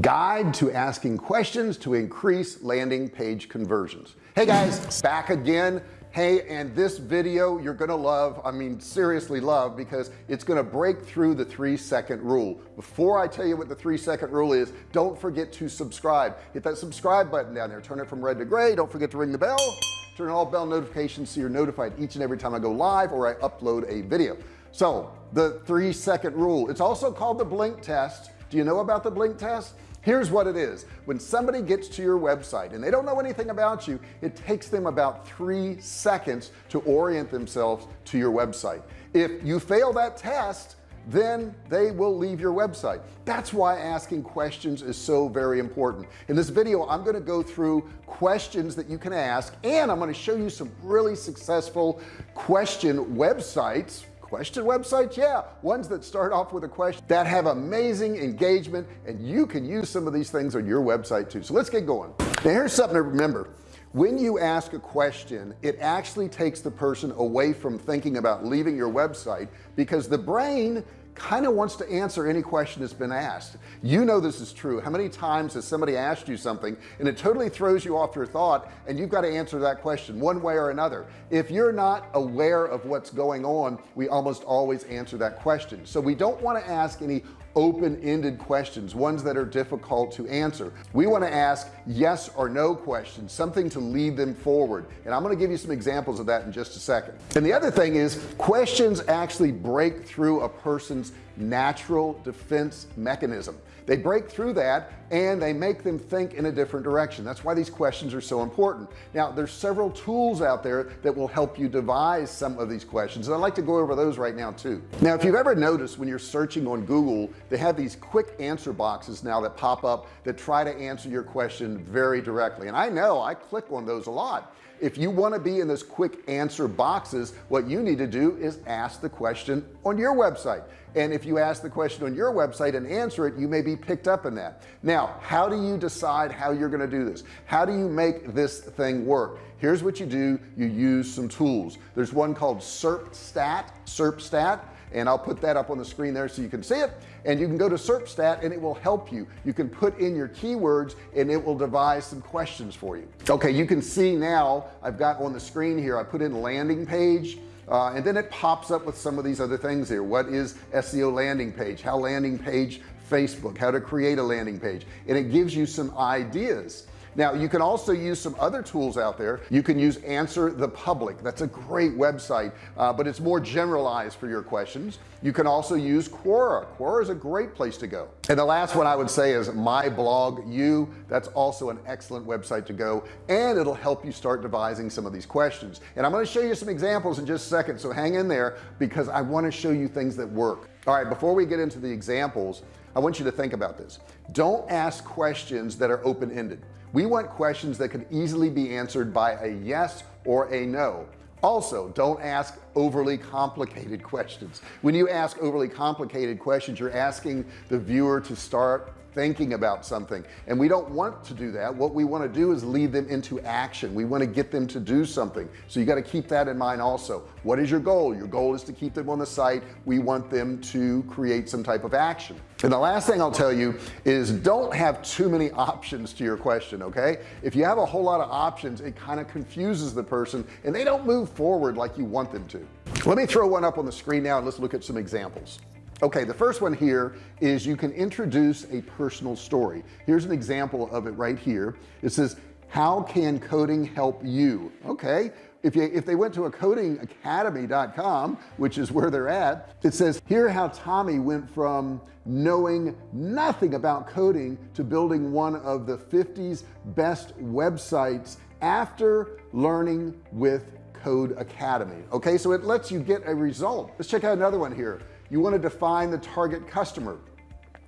guide to asking questions to increase landing page conversions. Hey guys back again. Hey and this video you're gonna love I mean seriously love because it's gonna break through the three second rule. Before I tell you what the three second rule is don't forget to subscribe. Hit that subscribe button down there. Turn it from red to gray. Don't forget to ring the bell. Turn all bell notifications so you're notified each and every time I go live or I upload a video. So the three second rule. It's also called the blink test. Do you know about the blink test here's what it is. When somebody gets to your website and they don't know anything about you it takes them about three seconds to orient themselves to your website. If you fail that test then they will leave your website. That's why asking questions is so very important. In this video I'm going to go through questions that you can ask and I'm going to show you some really successful question websites question websites? Yeah ones that start off with a question that have amazing engagement and you can use some of these things on your website too. So let's get going. Now here's something to remember. When you ask a question it actually takes the person away from thinking about leaving your website because the brain kind of wants to answer any question that's been asked. You know this is true. How many times has somebody asked you something and it totally throws you off your thought and you've got to answer that question one way or another? If you're not aware of what's going on we almost always answer that question. So we don't want to ask any open-ended questions ones that are difficult to answer. We want to ask yes or no questions something to lead them forward. And I'm going to give you some examples of that in just a second. And the other thing is questions actually break through a person's natural defense mechanism. They break through that and they make them think in a different direction. That's why these questions are so important. Now there's several tools out there that will help you devise some of these questions and I'd like to go over those right now too. Now if you've ever noticed when you're searching on Google they have these quick answer boxes now that pop up that try to answer your question very directly. And I know I click on those a lot. If you want to be in this quick answer boxes what you need to do is ask the question on your website. And if you ask the question on your website and answer it you may be picked up in that. Now how do you decide how you're going to do this? How do you make this thing work? Here's what you do. You use some tools. There's one called SERPstat. SERPstat and I'll put that up on the screen there so you can see it. And you can go to SERPstat and it will help you. You can put in your keywords and it will devise some questions for you. Okay you can see now I've got on the screen here I put in landing page uh, and then it pops up with some of these other things here. What is SEO landing page? How landing page? Facebook. How to create a landing page. And it gives you some ideas now you can also use some other tools out there. You can use answer the public. That's a great website uh, but it's more generalized for your questions. You can also use Quora. Quora is a great place to go. And the last one I would say is MyBlogU. That's also an excellent website to go and it'll help you start devising some of these questions. And I'm going to show you some examples in just a second so hang in there because I want to show you things that work. All right before we get into the examples I want you to think about this. Don't ask questions that are open-ended we want questions that can easily be answered by a yes or a no. Also don't ask overly complicated questions. When you ask overly complicated questions you're asking the viewer to start thinking about something. And we don't want to do that. What we want to do is lead them into action. We want to get them to do something. So you got to keep that in mind also. What is your goal? Your goal is to keep them on the site. We want them to create some type of action. And the last thing I'll tell you is don't have too many options to your question okay? If you have a whole lot of options it kind of confuses the person and they don't move forward like you want them to. Let me throw one up on the screen now and let's look at some examples okay the first one here is you can introduce a personal story. Here's an example of it right here. It says how can coding help you? Okay if you if they went to a codingacademy.com which is where they're at it says here how Tommy went from knowing nothing about coding to building one of the 50s best websites after learning with Codecademy. Okay so it lets you get a result. Let's check out another one here you want to define the target customer.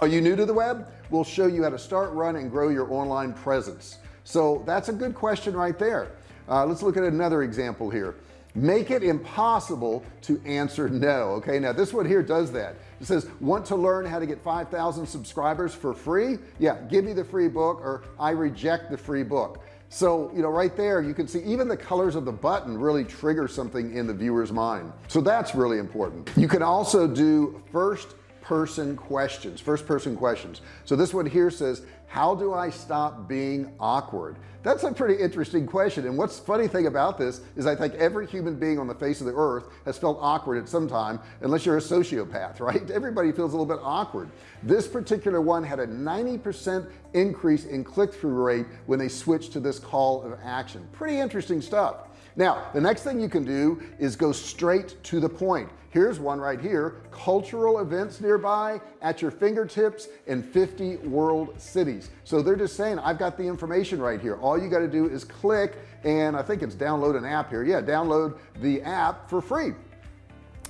Are you new to the web? We'll show you how to start run and grow your online presence. So that's a good question right there. Uh, let's look at another example here. Make it impossible to answer no okay? Now this one here does that. It says want to learn how to get 5,000 subscribers for free? Yeah give me the free book or I reject the free book so you know right there you can see even the colors of the button really trigger something in the viewer's mind. So that's really important. You can also do first person questions first person questions. So this one here says how do I stop being awkward? That's a pretty interesting question. And what's funny thing about this is I think every human being on the face of the earth has felt awkward at some time unless you're a sociopath right? Everybody feels a little bit awkward. This particular one had a 90% increase in click-through rate when they switched to this call of action. Pretty interesting stuff now the next thing you can do is go straight to the point. Here's one right here. Cultural events nearby at your fingertips in 50 world cities. So they're just saying I've got the information right here. All you got to do is click and I think it's download an app here. Yeah download the app for free.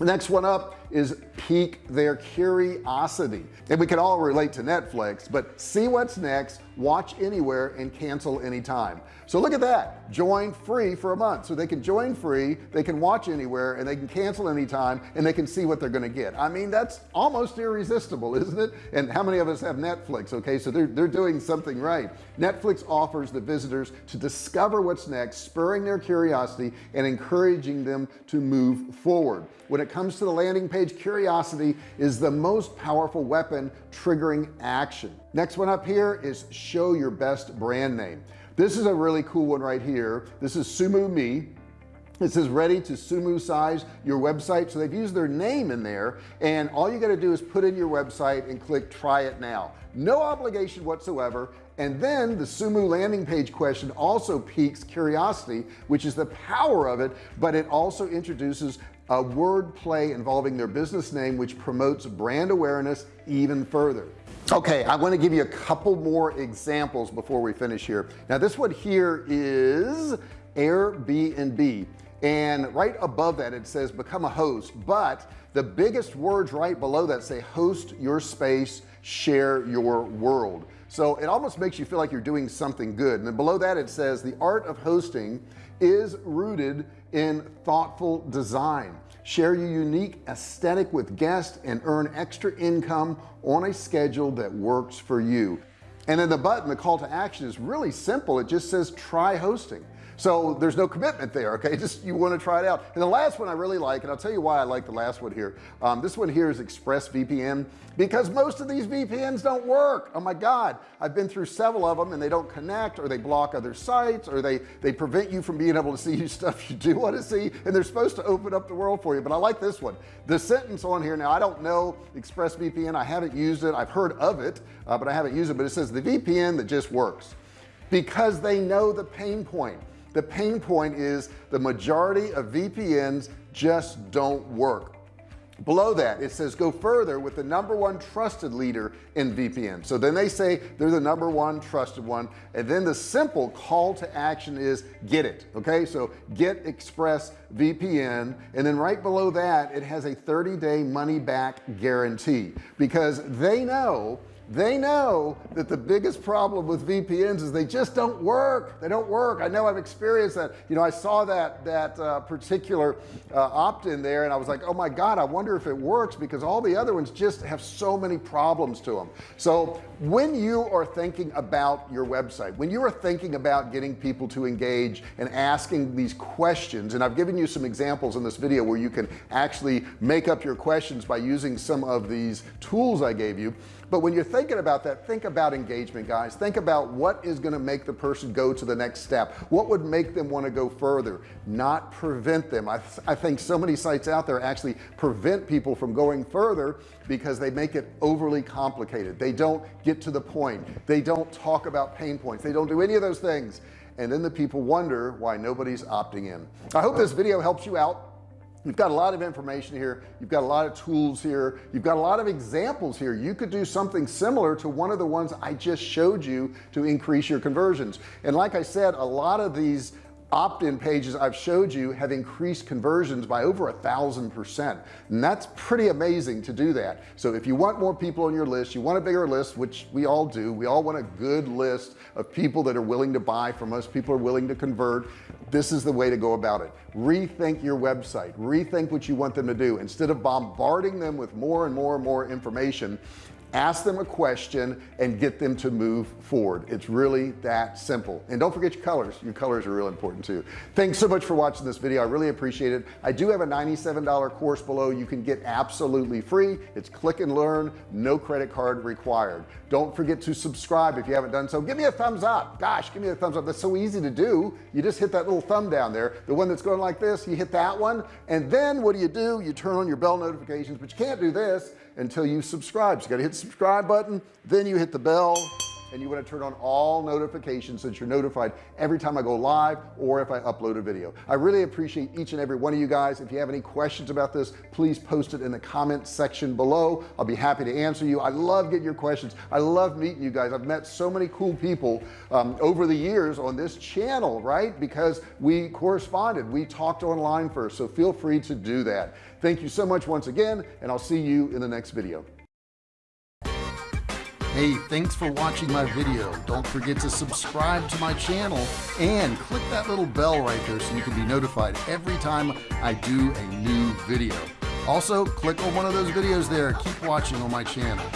Next one up is pique their curiosity. And we can all relate to Netflix but see what's next watch anywhere and cancel anytime. So look at that. Join free for a month. So they can join free they can watch anywhere and they can cancel anytime and they can see what they're going to get. I mean that's almost irresistible isn't it? And how many of us have Netflix okay? So they're, they're doing something right. Netflix offers the visitors to discover what's next spurring their curiosity and encouraging them to move forward. When it comes to the landing page curiosity is the most powerful weapon triggering action. Next one up here is show your best brand name. This is a really cool one right here. This is SumoMe it says ready to sumo size your website. So they've used their name in there and all you got to do is put in your website and click try it now. No obligation whatsoever. And then the sumo landing page question also piques curiosity which is the power of it but it also introduces a word play involving their business name which promotes brand awareness even further. Okay I want to give you a couple more examples before we finish here. Now this one here is Airbnb. And right above that it says become a host. But the biggest words right below that say host your space share your world. So it almost makes you feel like you're doing something good. And then below that it says the art of hosting is rooted in thoughtful design. Share your unique aesthetic with guests and earn extra income on a schedule that works for you. And then the button the call to action is really simple. It just says try hosting so there's no commitment there okay? Just you want to try it out. And the last one I really like and I'll tell you why I like the last one here. Um, this one here is ExpressVPN because most of these VPNs don't work. Oh my god. I've been through several of them and they don't connect or they block other sites or they they prevent you from being able to see stuff you do want to see and they're supposed to open up the world for you. But I like this one. The sentence on here now I don't know ExpressVPN I haven't used it. I've heard of it uh, but I haven't used it. But it says the VPN that just works because they know the pain point the pain point is the majority of VPNs just don't work. Below that it says go further with the number one trusted leader in VPN so then they say they're the number one trusted one. And then the simple call to action is get it okay? So get express VPN and then right below that it has a 30-day money back guarantee. Because they know they know that the biggest problem with VPNs is they just don't work. They don't work. I know I've experienced that. You know I saw that that uh, particular uh, opt-in there and I was like oh my god I wonder if it works because all the other ones just have so many problems to them so when you are thinking about your website when you are thinking about getting people to engage and asking these questions and I've given you some examples in this video where you can actually make up your questions by using some of these tools I gave you but when you're thinking about that think about engagement guys. Think about what is going to make the person go to the next step. What would make them want to go further? Not prevent them. I, th I think so many sites out there actually prevent people from going further because they make it overly complicated. They don't get to the point. They don't talk about pain points. They don't do any of those things. And then the people wonder why nobody's opting in. I hope this video helps you out you've got a lot of information here. You've got a lot of tools here. You've got a lot of examples here. You could do something similar to one of the ones I just showed you to increase your conversions. And like I said a lot of these opt-in pages I've showed you have increased conversions by over a thousand percent. And that's pretty amazing to do that. So if you want more people on your list you want a bigger list which we all do we all want a good list of people that are willing to buy from us people are willing to convert this is the way to go about it. Rethink your website. Rethink what you want them to do. Instead of bombarding them with more and more and more information ask them a question and get them to move forward. It's really that simple. And don't forget your colors. Your colors are real important too. Thanks so much for watching this video. I really appreciate it. I do have a $97 course below. You can get absolutely free. It's click and learn. No credit card required. Don't forget to subscribe if you haven't done so. Give me a thumbs up. Gosh give me a thumbs up. That's so easy to do. You just hit that little thumb down there. The one that's going like this you hit that one. And then what do you do? You turn on your bell notifications but you can't do this until you subscribe. So you got to hit the subscribe button then you hit the bell and you want to turn on all notifications so that you're notified every time I go live or if I upload a video. I really appreciate each and every one of you guys. If you have any questions about this please post it in the comment section below. I'll be happy to answer you. I love getting your questions. I love meeting you guys. I've met so many cool people um, over the years on this channel right? Because we corresponded. We talked online first so feel free to do that. Thank you so much once again and I'll see you in the next video Hey, thanks for watching my video. Don't forget to subscribe to my channel and click that little bell right there so you can be notified every time I do a new video. Also, click on one of those videos there. Keep watching on my channel.